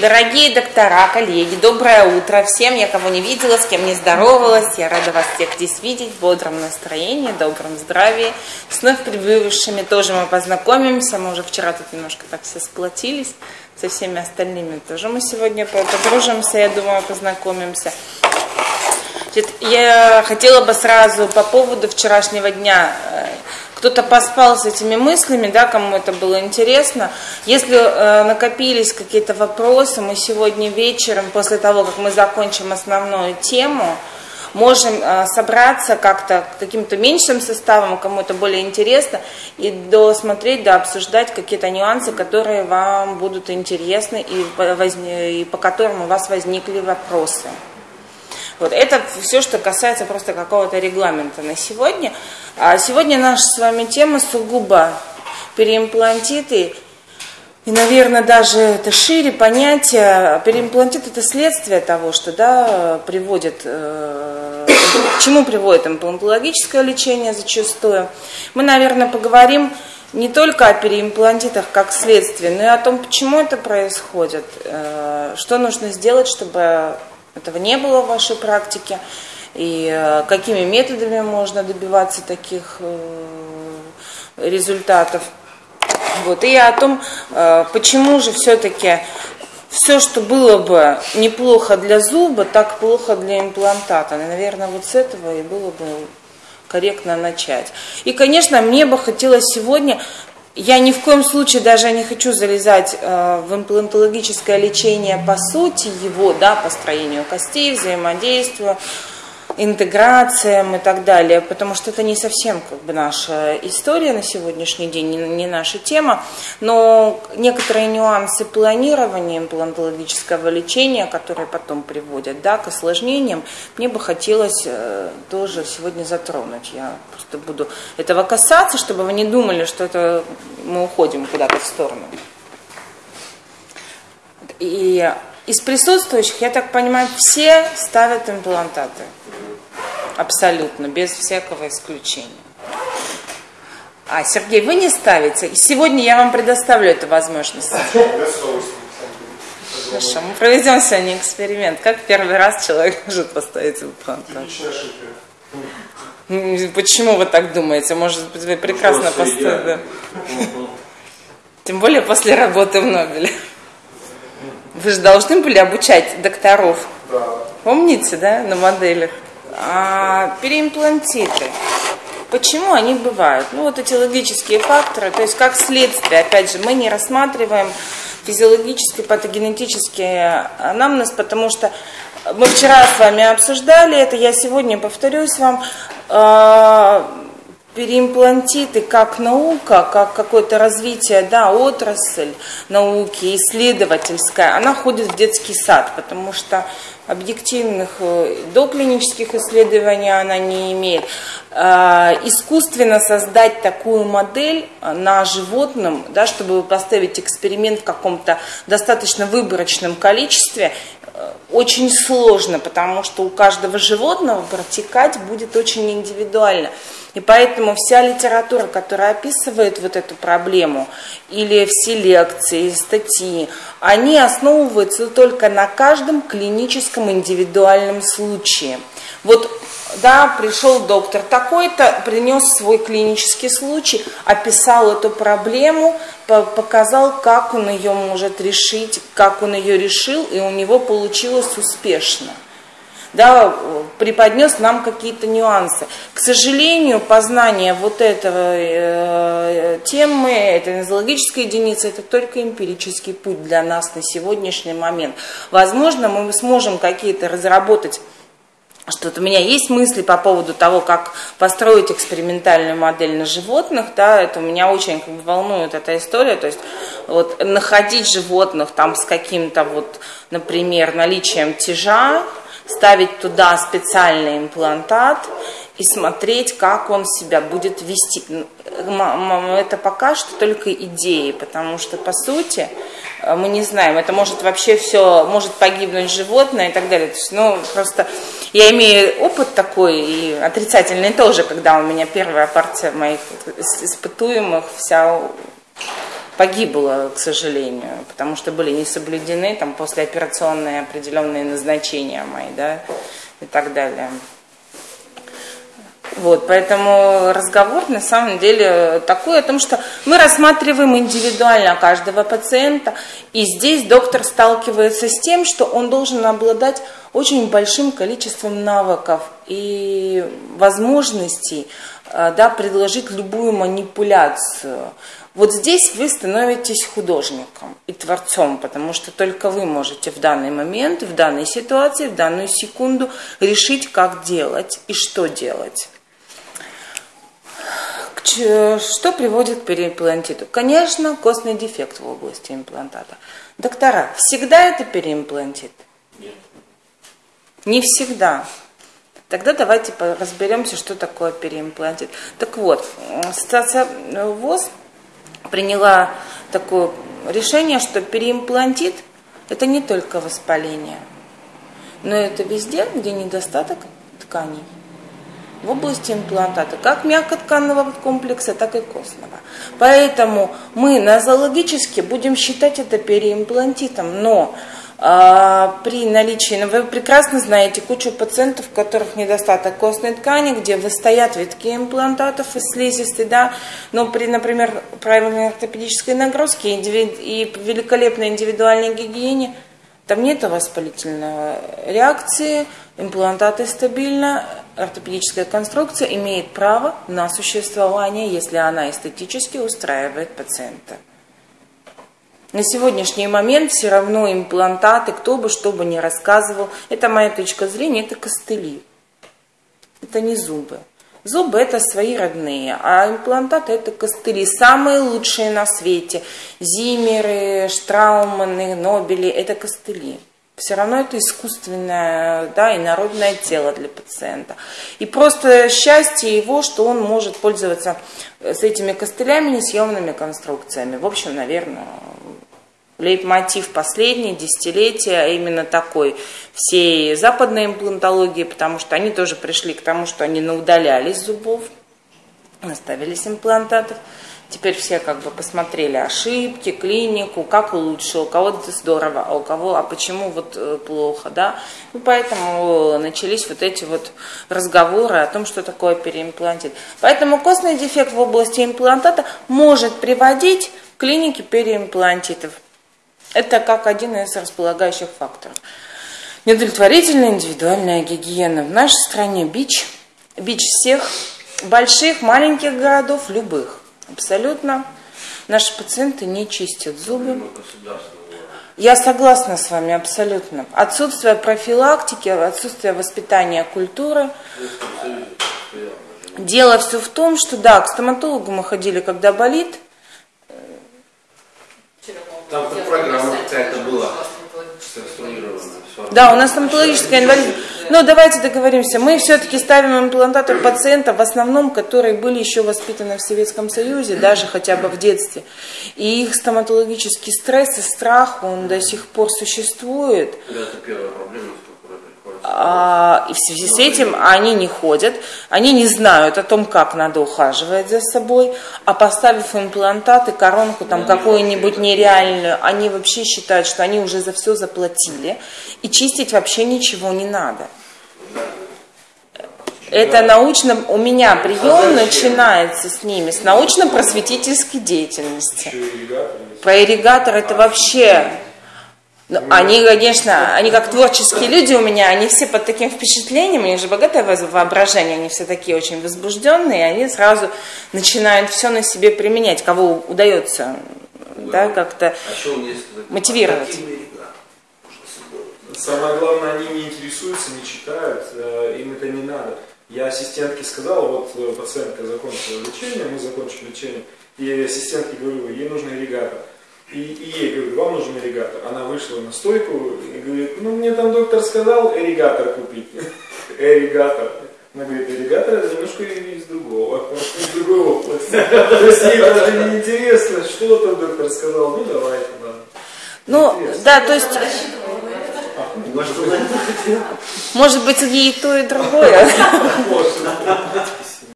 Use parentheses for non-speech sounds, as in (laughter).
Дорогие доктора, коллеги, доброе утро всем. Я кого не видела, с кем не здоровалась. Я рада вас всех здесь видеть в бодром настроении, добром здравии. С вновь прибывшими тоже мы познакомимся. Мы уже вчера тут немножко так все сплотились. Со всеми остальными тоже мы сегодня подружимся, я думаю, познакомимся. Я хотела бы сразу по поводу вчерашнего дня э, кто-то поспал с этими мыслями, да, кому это было интересно. Если э, накопились какие-то вопросы, мы сегодня вечером, после того, как мы закончим основную тему, можем э, собраться как-то каким-то меньшим составом, кому это более интересно, и досмотреть, да, обсуждать какие-то нюансы, которые вам будут интересны и, возне, и по которым у вас возникли вопросы. Вот это все, что касается просто какого-то регламента на сегодня. А сегодня наша с вами тема сугубо переимплантиты. И, наверное, даже это шире понятие. Переимплантит это следствие того, что да, приводит, э, к чему приводит имплантологическое лечение зачастую. Мы, наверное, поговорим не только о переимплантитах как следствие, но и о том, почему это происходит, э, что нужно сделать, чтобы этого не было в вашей практике, и э, какими методами можно добиваться таких э, результатов. Вот. И о том, э, почему же все-таки все, что было бы неплохо для зуба, так плохо для имплантата. Наверное, вот с этого и было бы корректно начать. И, конечно, мне бы хотелось сегодня я ни в коем случае даже не хочу залезать э, в имплантологическое лечение по сути его, да, построению костей, взаимодействию, интеграциям и так далее, потому что это не совсем как бы наша история на сегодняшний день, не, не наша тема, но некоторые нюансы планирования имплантологического лечения, которые потом приводят да, к осложнениям, мне бы хотелось э, тоже сегодня затронуть. Я просто буду этого касаться, чтобы вы не думали, что это мы уходим куда-то в сторону. И из присутствующих, я так понимаю, все ставят имплантаты. Абсолютно, без всякого исключения. А, Сергей, вы не ставите? И сегодня я вам предоставлю эту возможность. Хорошо, мы проведем сегодня эксперимент. Как первый раз человек может поставить имплантат? Почему вы так думаете? Может быть, вы прекрасно поставили. Тем более после работы в Нобеле. Вы же должны были обучать докторов. Помните, да, на моделях? А, переимплантиты. Почему они бывают? Ну, вот эти логические факторы, то есть как следствие, опять же, мы не рассматриваем физиологический, патогенетический анамнез, потому что мы вчера с вами обсуждали это, я сегодня повторюсь вам, а, переимплантиты как наука, как какое-то развитие, да, отрасль науки, исследовательская, она ходит в детский сад, потому что объективных э, доклинических исследований она не имеет. А, искусственно создать такую модель э, на животном, да, чтобы поставить эксперимент в каком-то достаточно выборочном количестве, э, очень сложно, потому что у каждого животного протекать будет очень индивидуально. И поэтому вся литература, которая описывает вот эту проблему, или все лекции, статьи, они основываются только на каждом клиническом индивидуальном случае. Вот, да, пришел доктор такой-то, принес свой клинический случай, описал эту проблему, показал, как он ее может решить, как он ее решил, и у него получилось успешно да, преподнес нам какие-то нюансы. К сожалению, познание вот этого э, темы, этой нозологической единицы, это только эмпирический путь для нас на сегодняшний момент. Возможно, мы сможем какие-то разработать что-то у меня есть мысли по поводу того, как построить экспериментальную модель на животных, да, это меня очень как бы, волнует эта история, то есть вот находить животных там с каким-то вот, например, наличием тяжа, ставить туда специальный имплантат и смотреть, как он себя будет вести. Это пока что только идеи, потому что, по сути, э, мы не знаем, это может вообще все, может погибнуть животное и так далее. То есть, ну, просто я имею опыт такой, и отрицательный тоже, когда у меня первая партия моих испытуемых вся погибло, к сожалению, потому что были не соблюдены там послеоперационные определенные назначения мои, да, и так далее. Вот, поэтому разговор на самом деле такой о том, что мы рассматриваем индивидуально каждого пациента, и здесь доктор сталкивается с тем, что он должен обладать очень большим количеством навыков и возможностей э, да, предложить любую манипуляцию. Вот здесь вы становитесь художником и творцом, потому что только вы можете в данный момент, в данной ситуации, в данную секунду решить, как делать и что делать. Что приводит к переимплантиту? Конечно, костный дефект в области имплантата. Доктора, всегда это переимплантит? Нет. Не всегда. Тогда давайте разберемся, что такое переимплантит. Так вот, ассоциация ВОЗ приняла такое решение, что переимплантит – это не только воспаление, но это везде, где недостаток тканей в области имплантата, как мягкотканного комплекса, так и костного. Поэтому мы нозологически будем считать это переимплантитом, но при наличии, ну, вы прекрасно знаете кучу пациентов, у которых недостаток костной ткани, где выстоят витки имплантатов из слизистой, да, но при, например, правильной ортопедической нагрузке и великолепной индивидуальной гигиене – там нет воспалительной реакции, имплантаты стабильно, ортопедическая конструкция имеет право на существование, если она эстетически устраивает пациента. На сегодняшний момент все равно имплантаты, кто бы что бы ни рассказывал, это моя точка зрения, это костыли. Это не зубы. Зубы это свои родные, а имплантаты это костыли, самые лучшие на свете. Зимеры, Штрауманы, Нобели это костыли. Все равно это искусственное, да, и народное тело для пациента. И просто счастье его, что он может пользоваться с этими костылями несъемными конструкциями. В общем, наверное, лейтмотив последние десятилетия, а именно такой всей западной имплантологии, потому что они тоже пришли к тому, что они наудалялись зубов, наставились имплантатов. Теперь все как бы посмотрели ошибки, клинику, как лучше, у кого-то здорово, а у кого, а почему вот э, плохо, да. И поэтому начались вот эти вот разговоры о том, что такое переимплантит. Поэтому костный дефект в области имплантата может приводить к клинике переимплантитов. Это как один из располагающих факторов. Неудовлетворительная индивидуальная гигиена. В нашей стране бич, бич всех больших, маленьких городов, любых. Абсолютно. Наши пациенты не чистят зубы. Я согласна с вами абсолютно. Отсутствие профилактики, отсутствие воспитания культуры. Дело все в том, что да, к стоматологу мы ходили, когда болит, там программа какая-то была Да, у нас стоматологическая инвалидность. Но давайте договоримся. Мы все-таки ставим имплантаты пациентов, в основном, которые были еще воспитаны в Советском Союзе, даже хотя бы в детстве. И их стоматологический стресс и страх, он до сих пор существует. Это первая проблема, а, и в связи с этим они не ходят, они не знают о том, как надо ухаживать за собой, а поставив имплантаты, коронку там какую-нибудь нереальную, они вообще считают, что они уже за все заплатили, и чистить вообще ничего не надо. Это научно, у меня прием начинается с ними, с научно-просветительской деятельности. Про ирригатор это вообще ну, они, конечно, они как творческие люди у меня, они все под таким впечатлением, у них же богатое воображение, они все такие очень возбужденные, и они сразу начинают все на себе применять, кого удается да, да как-то а мотивировать. Самое главное, они не интересуются, не читают, э, им это не надо. Я ассистентке сказал, вот э, пациентка закончила лечение, мы закончили лечение, и ассистентке говорю, ей нужен ирригатор. И, и ей говорю, вам нужен ирригатор. Она вышла на стойку и говорит, ну мне там доктор сказал ирригатор купить. (laughs) Ирригатор. Она говорит, ирригатор это немножко из другого, (laughs) из другой области. (laughs) То есть ей даже не интересно, что там доктор сказал, ну давайте, ладно. Ну, да, то есть... Может быть, и то, и другое.